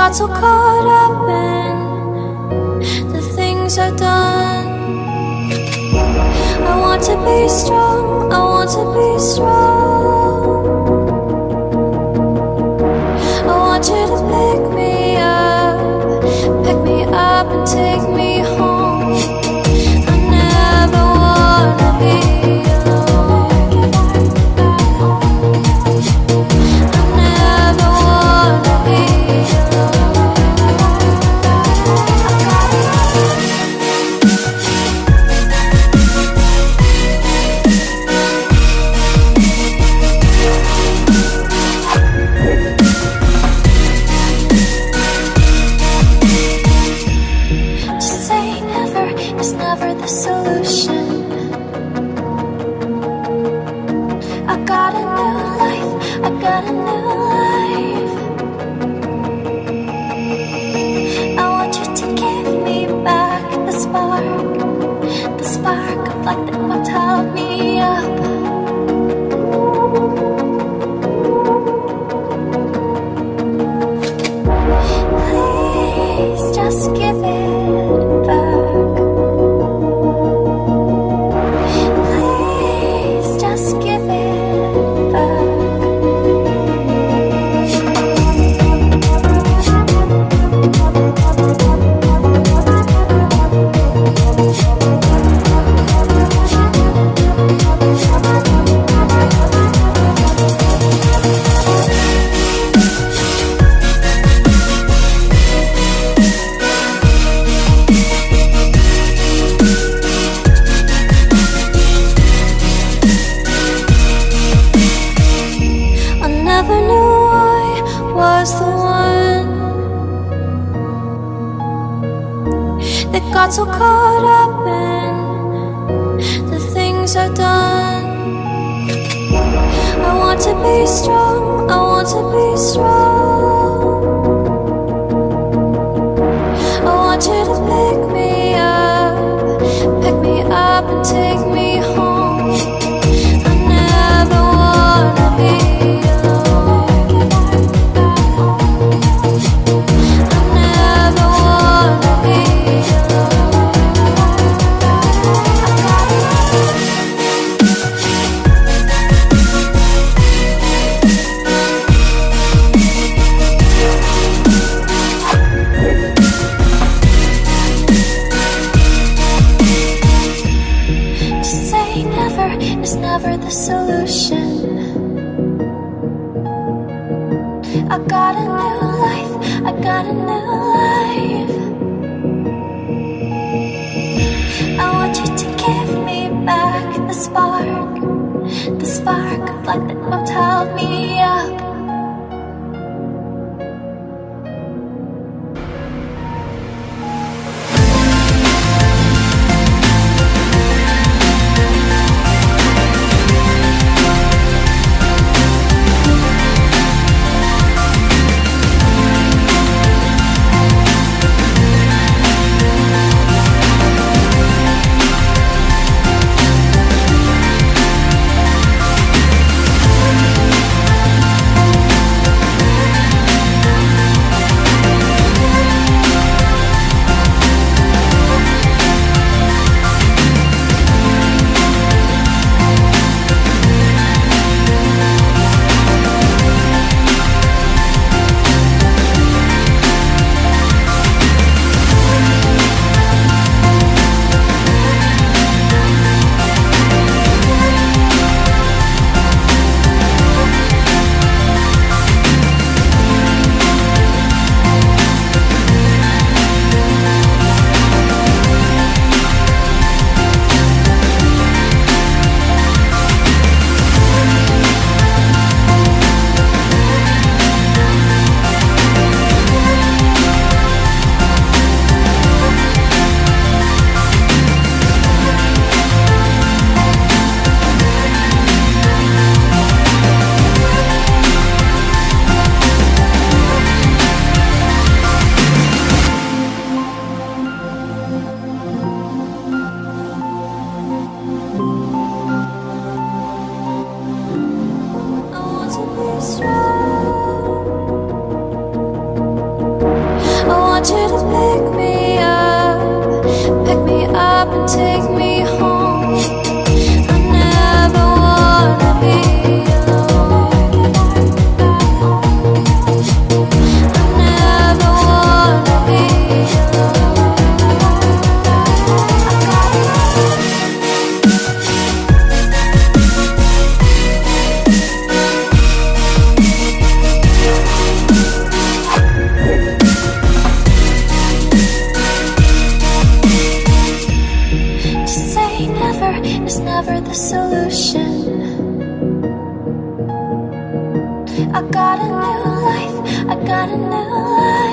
got so caught up in the things I've done. I want to be strong, I want to be strong. fuck that, what's me. got so caught up in the things I've done. I want to be strong. spark, the spark of light that will held me up. for the solution. I got a new life, I got a new life.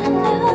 I knew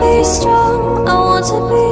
be strong, I want to be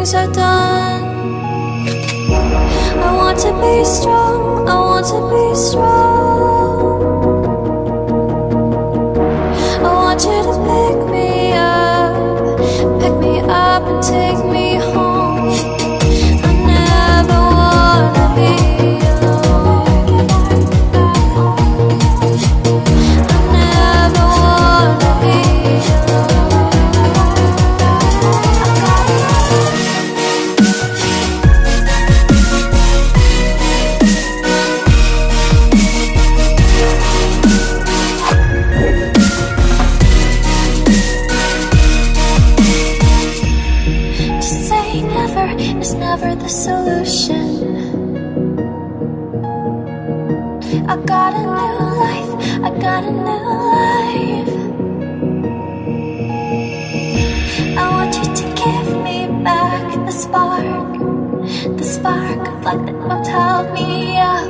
things are done. I want to be strong, I want to be strong. I got a new life, I got a new life. I want you to give me back the spark. The spark of life that will tell me up.